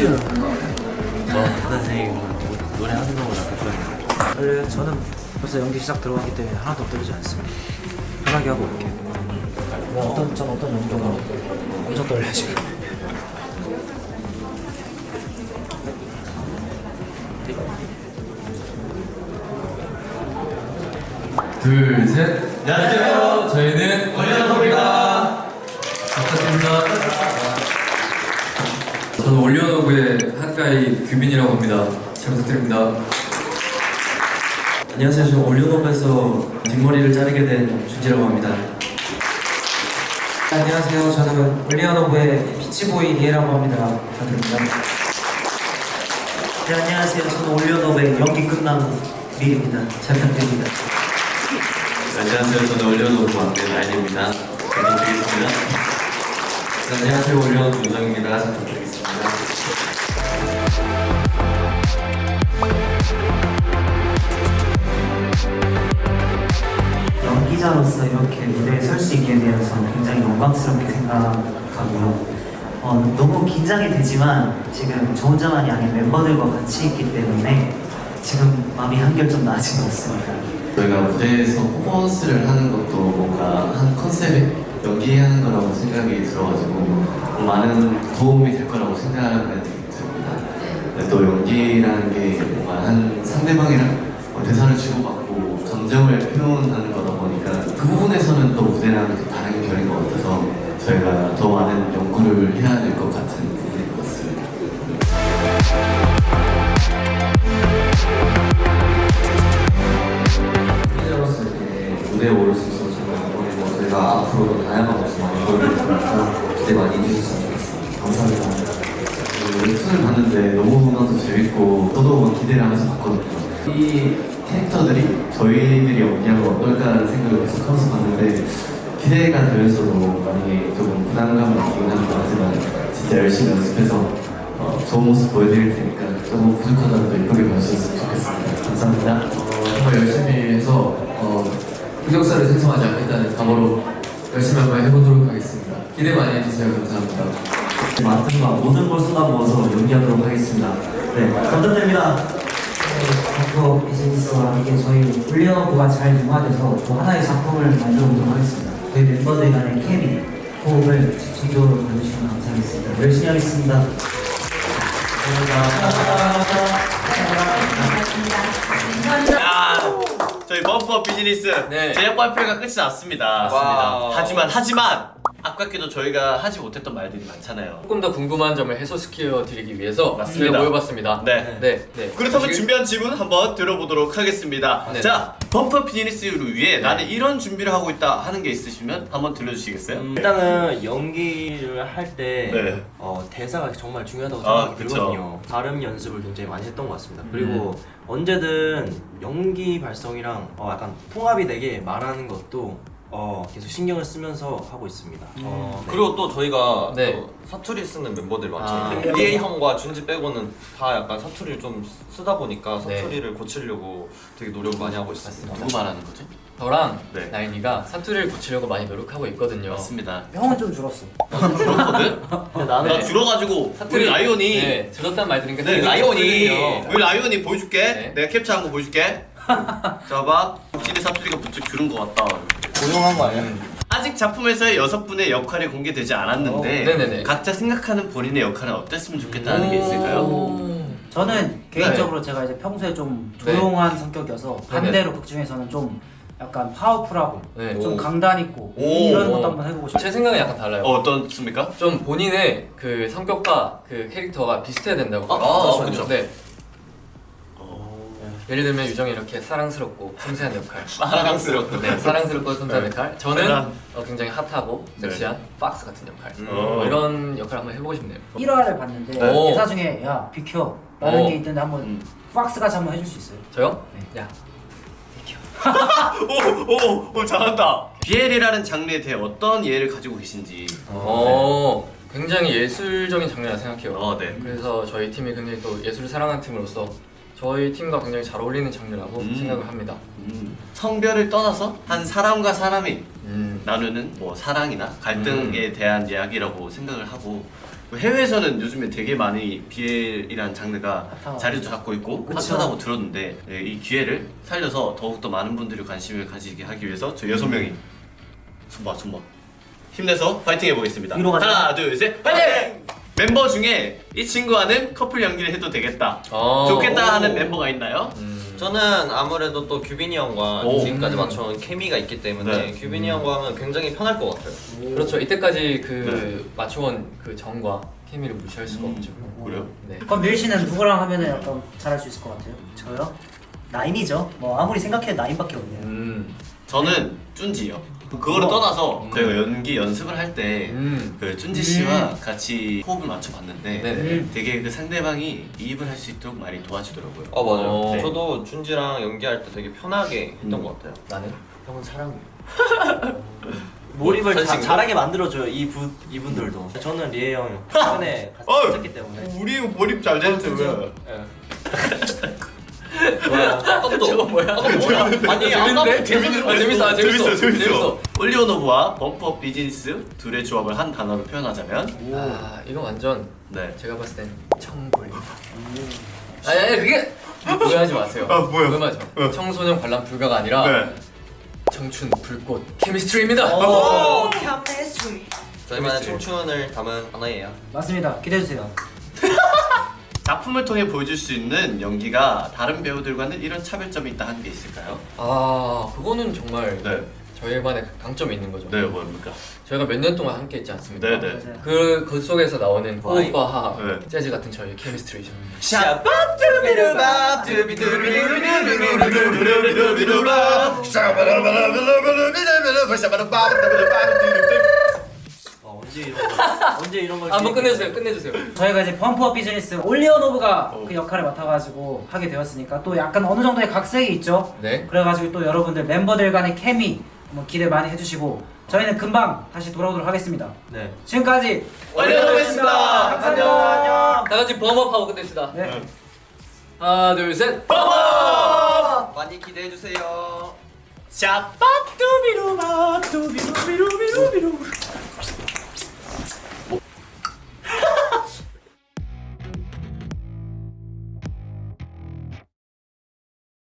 퓨. 어, 선생님 노래 하는 거보다 더 떨려요. 저는 벌써 연기 시작 들어가기 때문에 하나도 떨리지 않습니다. 편하게 하고 올게요. 뭐 어떤 전 어떤 연기가 엄청 떨려요 지금. 둘, 셋. 안녕하세요. 저희는. 부탁드립니다. 저는 OnlyOneOf의 한가위 규민이라고 합니다. 잘 부탁드립니다. 안녕하세요. 저는 OnlyOneOf에서 뒷머리를 자르게 된 준지라고 합니다. 안녕하세요. 저는 OnlyOneOf의 peach boy 리에라고 합니다. 부탁드립니다. 네, 안녕하세요. 저는 OnlyOneOf의 연기 끝난 밀입니다. 잘 부탁드립니다. 안녕하세요. 저는 OnlyOneOf 막내 나인입니다. 잘 부탁드리겠습니다. 안녕하세요. 올리언노브 윤정입니다. 잘 부탁드리겠습니다. 연기자로서 이렇게 무대에 설 수 있게 되어서 굉장히 영광스럽게 생각하고요. 어, 너무 긴장이 되지만 지금 저 혼자만이 아닌 멤버들과 같이 있기 때문에 지금 마음이 한결 좀 나아진 것 같습니다. 저희가 무대에서 퍼포먼스를 하는 것도 뭔가 한 컨셉에 연기하는 거라고 생각이 들어가지고 많은 도움이 될 거라고 생각을 듭니다. 근데 또 연기라는 게 뭔가 한 상대방이랑 뭐 대사를 주고받고 감정을 표현하는 거다 보니까 그 부분에서는 또 무대랑은 좀 다른 결인 것 같아서 저희가 더 많은 연구를 해야 될 것 같은 부분인 것 같습니다. 팬으로서 이렇게 무대에 오를 수 있어서 정말 영광이고 저희가 앞으로도 다양한 모습 많이 보여드릴 테니까 기대 많이 해주셨으면 좋겠습니다. 감사합니다. 그 웹툰을 봤는데 너무나도 재밌고 저도 뭐 기대를 하면서 봤거든요. 이 캐릭터들이 저희들이 연기하면 어떨까라는 생각을 계속 하면서 봤는데 기대가 되면서도 많이 조금 부담감을 느끼긴 합니다. 하지만 진짜 열심히 연습해서 어, 좋은 모습 보여드릴 테니까 조금 부족하더라도 예쁘게 봐주셨으면 좋겠습니다. 감사합니다. 정말 열심히 해서 어, 흑역사를 생성하지 않겠다는 각오로 열심히 한번 해보도록 하겠습니다. 기대 많이 해주세요. 감사합니다. 맡은 바 모든 걸 쏟아부어서 연기하도록 하겠습니다. 네, 감사드립니다. 덕후 비즈니스와 이게 저희 올리어브가 잘 융화돼서 또 하나의 작품을 만들어 보도록 하겠습니다. 저희 멤버들 간의 케미, 호흡을 집중적으로 봐주시면 감사하겠습니다. 열심히 하겠습니다. 아, 저희 범퍼 비즈니스 네. 제작 발표가 끝이 났습니다. 하지만 하지만 아깝게도 저희가 하지 못했던 말들이 많잖아요. 조금 더 궁금한 점을 해소시켜 드리기 위해서 맞습니다. 저희가 모여봤습니다. 네. 네. 네. 그렇다면 지금- 준비한 질문 한번 들어보도록 하겠습니다. 네. 자, 범퍼 비즈니스를 위해 나는 이런 준비를 하고 있다 하는 게 있으시면 한번 들려주시겠어요? 음, 일단은 연기를 할때 네. 어, 대사가 정말 중요하다고 아, 생각이 그쵸. 들거든요. 발음 연습을 굉장히 많이 했던 것 같습니다. 그리고 음. 언제든 연기 발성이랑 어, 약간 통합이 되게 말하는 것도 어, 계속 신경을 쓰면서 하고 있습니다. 어, 네. 그리고 또 저희가 네. 또 사투리 쓰는 멤버들 아. 많잖아요. 리에이 형과 준지 빼고는 다 약간 사투리를 좀 쓰다 보니까 네. 사투리를 고치려고 되게 노력을 많이 하고 있습니다. 누구 말하는 거죠? 저랑 네. 나인이가 사투리를 고치려고 많이 노력하고 있거든요. 맞습니다. 형은 좀 줄었어. 그렇거든? 근데 나는 나 줄어가지고 우리 라이온이 네, 들었단 말 들으니까 네, 라이온이. 우리 라이온이 보여줄게. 네. 내가 캡처한 거 보여줄게. 자 봐. 확실히 사투리가 부쩍 줄은 것 같다. 고용한 거 아니야? 아직 작품에서의 여섯 분의 역할이 공개되지 않았는데 어. 각자 생각하는 본인의 역할은 어땠으면 좋겠다는 게 있을까요? 오. 저는 개인적으로 제가 이제 평소에 좀 네. 조용한 성격이어서 반대로 극 중에서는 좀 약간 파워풀하고 네. 좀 강단 있고 오. 이런 것도 한번 해보고 싶어요. 제 생각은 약간 달라요. 어, 어떻습니까? 좀 본인의 그 성격과 그 캐릭터가 비슷해야 된다고. 아, 생각해요. 그쵸. 네. 예를 들면 유정이 이렇게 사랑스럽고 섬세한 역할. 사랑스럽고. 네, 사랑스럽고 섬세한 역할. 저는. 어, 굉장히 핫하고 섹시한 박스 같은 역할. 음. 뭐 이런 역할 한번 해보고 싶네요. 1화를 봤는데 오. 대사 중에 야 비켜 라는 오. 게 있던데 한번 음. 박스 같이 한번 해줄 수 있어요? 저요? 네. 야, 오, 오, 오, 잘한다. BL이라는 장르에 대해 어떤 이해를 가지고 계신지. 어, 굉장히 예술적인 장르라 생각해요. 어, 네. 그래서 저희 팀이 굉장히 또 예술을 사랑하는 팀으로서 저희 팀과 굉장히 잘 어울리는 장르라고 음. 생각을 합니다. 음, 성별을 떠나서 한 사람과 사람이 음. 나누는 뭐 사랑이나 갈등에 대한 이야기라고 생각을 하고 해외에서는 요즘에 되게 많이 BL이라는 장르가. 자리를 잡고 있고. 핫하다고 들었는데 네, 이 기회를 살려서 더욱더 많은 분들이 관심을 가지게 하기 위해서 저희 여섯 명이 손봐 손봐 힘내서 파이팅 해보겠습니다. 하나 둘셋 파이팅! 멤버 중에 이 친구와는 커플 연기를 해도 되겠다 어. 좋겠다 하는 멤버가 있나요? 저는 아무래도 또 규빈이 형과 오. 지금까지 맞춰온 케미가 있기 때문에 네. 규빈이 형과 하면 굉장히 편할 것 같아요. 그렇죠. 이때까지 그 네. 맞춰온 그 정과 케미를 무시할 수가 없죠. 그래요? 네. 그럼 밀 씨는 누구랑 하면은 약간 잘할 수 있을 것 같아요? 저요? 나인이죠. 뭐 아무리 생각해도 나인밖에 없네요. 음. 저는 쭌지요 그거를 떠나서 저희가 연기 연습을 할때 음. 그 쭌지 씨와 같이 호흡을 맞춰봤는데 네네. 되게 그 상대방이 이입을 할 수 있도록 많이 도와주더라고요. 어 맞아요. 어. 저도 준지랑 연기할 때 되게 편하게 했던 음. 것 같아요. 나는 형은 사랑해요. 몰입을 자? 잘하게 만들어줘요 이분 이분들도. 저는 리에 형이 최근에 같이 어! 했기 때문에. 우리 몰입 잘 되는데 왜? 아까부터 저거 뭐야? 아까 뭐야? 아니 아까부터 재밌는데? 아, 재밌어, 아, 재밌어, 재밌어. 올리오노브와 범퍼 비즈니스 둘의 조합을 한 단어로 표현하자면 아 이거 완전 네. 제가 봤을 땐 청불입니다. 아니 아니 그게 오해하지 마세요. 아, 뭐야? 오해하지 마. 청소년 관람 불가가 아니라 네. 청춘 불꽃 케미스트리입니다. 오, 저희만의 청춘을 담은 하나예요. 맞습니다. 기대해 주세요. 작품을 통해 보여줄 수 있는 연기가 다른 배우들과는 이런 차별점이 있다 하는 게 있을까요? 아 그거는 정말 네. 저희만의 강점이 있는 거죠. 네, 뭡니까? 저희가 몇 년 동안 함께 했지 않습니까? 네, 네. 그, 그 속에서 나오는 호흡과 하합, 네. 재즈 같은 저희 케미스트리죠. 어, 언제 이런 거 언제 이런 걸 한번 기획- 끝내주세요, 끝내주세요. 저희가 이제 Bump Up Business OnlyOneOf가 어. 그 역할을 맡아가지고 하게 되었으니까 또 약간 어느 정도의 각색이 있죠. 네. 그래가지고 또 여러분들 멤버들 간의 케미 한번 기대 많이 해주시고 저희는 금방 다시 돌아오도록 하겠습니다. 네. 지금까지 OnlyOneOf였습니다. 감사합니다. 안녕. 다 같이 bump up하고 끝냅시다. 네. 하나, 둘, 셋. 많이 기대해 주세요. 샤빠뚜비루바 뚜비루비루비루비루